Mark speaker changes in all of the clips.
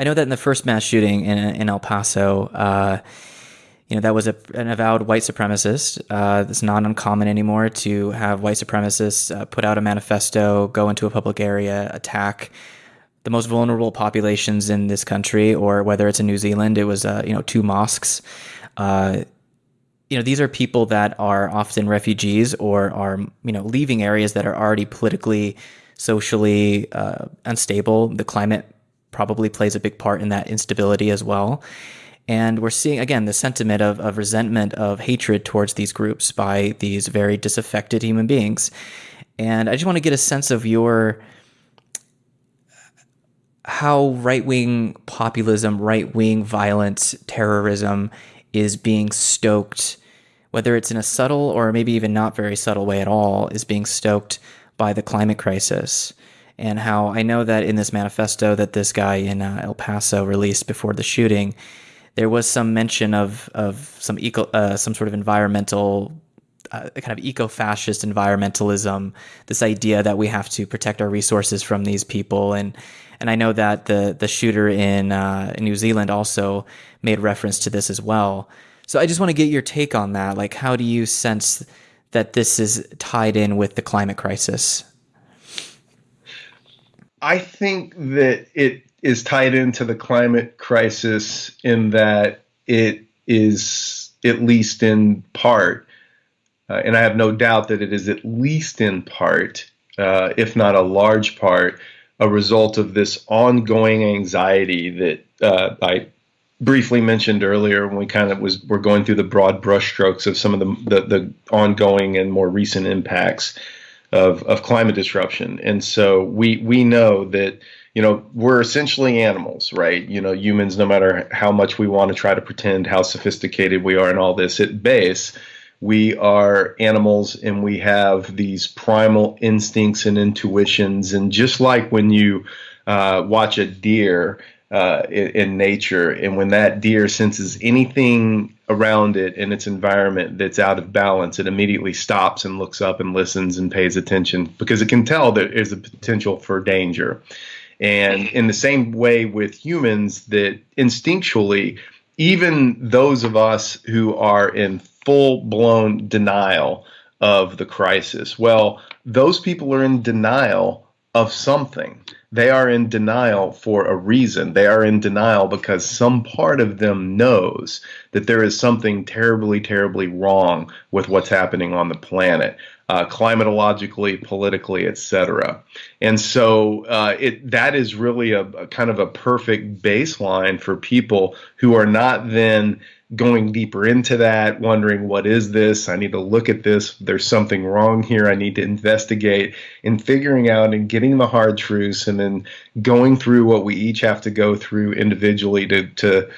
Speaker 1: I know that in the first mass shooting in, in El Paso, uh, you know, that was a, an avowed white supremacist. Uh, it's not uncommon anymore to have white supremacists uh, put out a manifesto, go into a public area, attack the most vulnerable populations in this country, or whether it's in New Zealand, it was, uh, you know, two mosques. Uh, you know, these are people that are often refugees or are, you know, leaving areas that are already politically, socially uh, unstable. The climate probably plays a big part in that instability as well. And we're seeing, again, the sentiment of, of resentment, of hatred towards these groups by these very disaffected human beings. And I just want to get a sense of your how right wing populism, right wing violence, terrorism is being stoked, whether it's in a subtle or maybe even not very subtle way at all, is being stoked by the climate crisis. And how I know that in this manifesto that this guy in uh, El Paso released before the shooting, there was some mention of of some eco uh, some sort of environmental uh, kind of eco-fascist environmentalism this idea that we have to protect our resources from these people. And and I know that the the shooter in, uh, in New Zealand also made reference to this as well. So I just want to get your take on that. Like how do you sense that this is tied in with the climate crisis
Speaker 2: I think that it is tied into the climate crisis in that it is, at least in part, uh, and I have no doubt that it is at least in part, uh, if not a large part, a result of this ongoing anxiety that uh, I briefly mentioned earlier when we kind of was we're going through the broad brushstrokes of some of the, the, the ongoing and more recent impacts of, of climate disruption. And so we we know that you know, we're essentially animals, right? You know, humans, no matter how much we want to try to pretend how sophisticated we are and all this, at base, we are animals and we have these primal instincts and intuitions. And just like when you uh, watch a deer uh, in, in, nature, and when that deer senses anything around it in its environment that's out of balance, it immediately stops and looks up and listens and pays attention because it can tell that there's a potential for danger. And in the same way with humans, that instinctually, even those of us who are in full blown denial of the crisis, well, those people are in denial of something. They are in denial for a reason. They are in denial because some part of them knows that there is something terribly, terribly wrong with what's happening on the planet uh, climatologically, politically, etc. And so uh, it that is really a, a, kind of a perfect baseline for people who are not then going deeper into that, wondering what is this? I need to look at this. There's something wrong here. I need to investigate and figuring out and getting the hard truths, and then going through what we each have to go through individually to to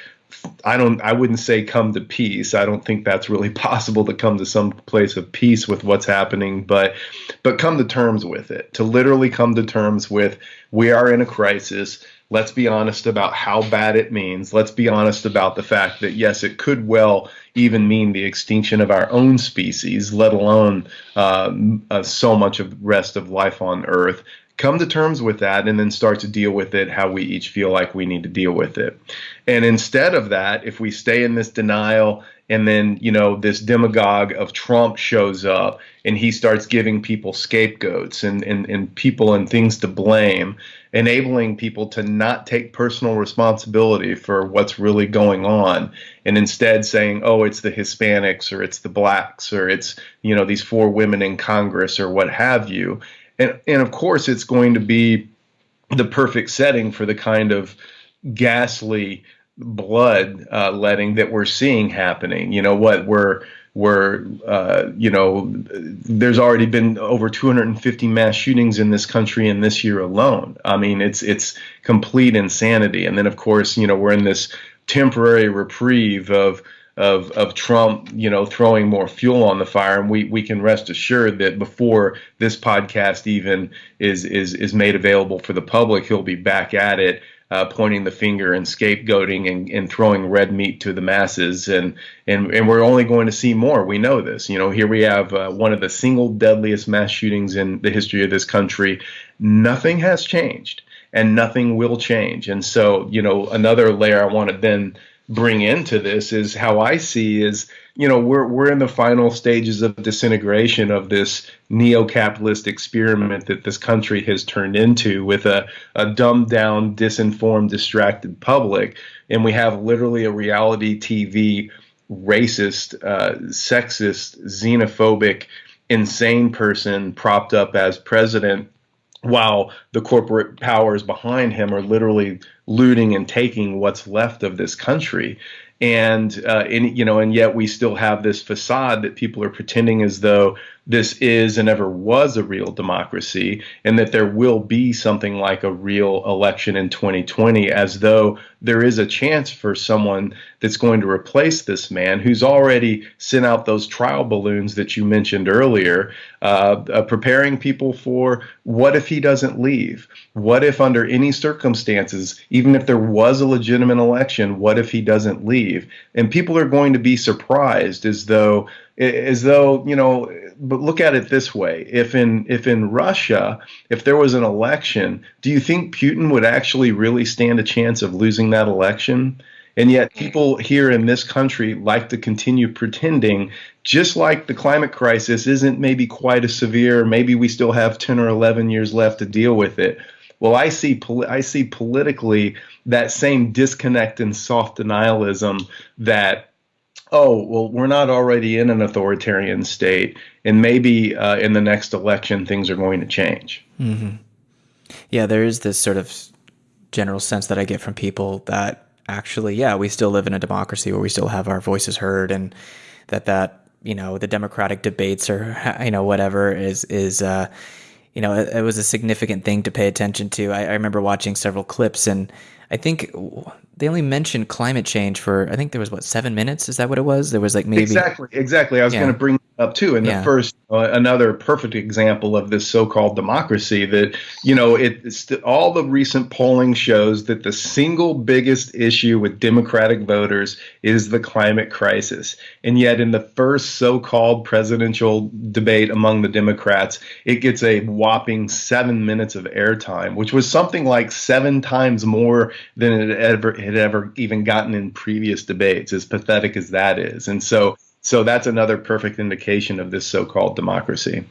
Speaker 2: I don't I wouldn't say come to peace. I don't think that's really possible to come to some place of peace with what's happening, but but come to terms with it. To literally come to terms with we are in a crisis. Let's be honest about how bad it means. Let's be honest about the fact that yes, it could well even mean the extinction of our own species, let alone uh, uh, so much of the rest of life on Earth come to terms with that and then start to deal with it how we each feel like we need to deal with it. And instead of that, if we stay in this denial and then, you know, this demagogue of Trump shows up and he starts giving people scapegoats and, and, and people and things to blame, enabling people to not take personal responsibility for what's really going on and instead saying, oh, it's the Hispanics or it's the blacks or it's, you know, these four women in Congress or what have you and and of course it's going to be the perfect setting for the kind of ghastly blood uh, letting that we're seeing happening. You know what we're we're uh, you know there's already been over 250 mass shootings in this country in this year alone. I mean it's it's complete insanity. And then of course you know we're in this temporary reprieve of of of Trump, you know, throwing more fuel on the fire, and we we can rest assured that before this podcast even is is is made available for the public, he'll be back at it. Uh, pointing the finger and scapegoating and, and throwing red meat to the masses. And, and and we're only going to see more. We know this. You know here we have uh, one of the single deadliest mass shootings in the history of this country. Nothing has changed and nothing will change. And so, you know, another layer I want to then bring into this is how I see is you know we're we're in the final stages of disintegration of this neo-capitalist experiment that this country has turned into with a, a dumbed down disinformed distracted public. And we have literally a reality TV racist uh, sexist xenophobic insane person propped up as president while the corporate powers behind him are literally looting and taking what's left of this country. And uh, and you know and yet we still have this facade that people are pretending as though this is and ever was a real democracy and that there will be something like a real election in 2020 as though there is a chance for someone that's going to replace this man who's already sent out those trial balloons that you mentioned earlier uh, uh, preparing people for what if he doesn't leave? What if under any circumstances even if there was a legitimate election what if he doesn't leave? And people are going to be surprised as though as though you know but look at it this way. If in if in Russia if there was an election do you think Putin would actually really stand a chance of losing that election? And yet people here in this country like to continue pretending just like the climate crisis isn't maybe quite as severe maybe we still have 10 or 11 years left to deal with it well I see I see politically that same disconnect and soft denialism that oh, well, we're not already in an authoritarian state, and maybe uh, in the next election things are going to change.
Speaker 1: Mm-hmm. Yeah, there is this sort of general sense that I get from people that actually, yeah, we still live in a democracy where we still have our voices heard, and that that you know the democratic debates or you know whatever is is. Uh, you know, it, it, was a significant thing to pay attention to. I, I remember watching several clips, and I think they only mentioned climate change for I think there was what seven minutes. Is that what it was? There was like maybe
Speaker 2: exactly exactly. I was yeah. going to bring up too. And yeah. the first uh, another perfect example of this so-called democracy that you know it's all the recent polling shows that the single biggest issue with Democratic voters is the climate crisis, and yet in the first so-called presidential debate among the Democrats, it gets a whopping seven minutes of airtime, which was something like seven times more than it ever had ever even gotten in previous debates. As pathetic as that is, and so so that's another perfect indication of this so-called democracy.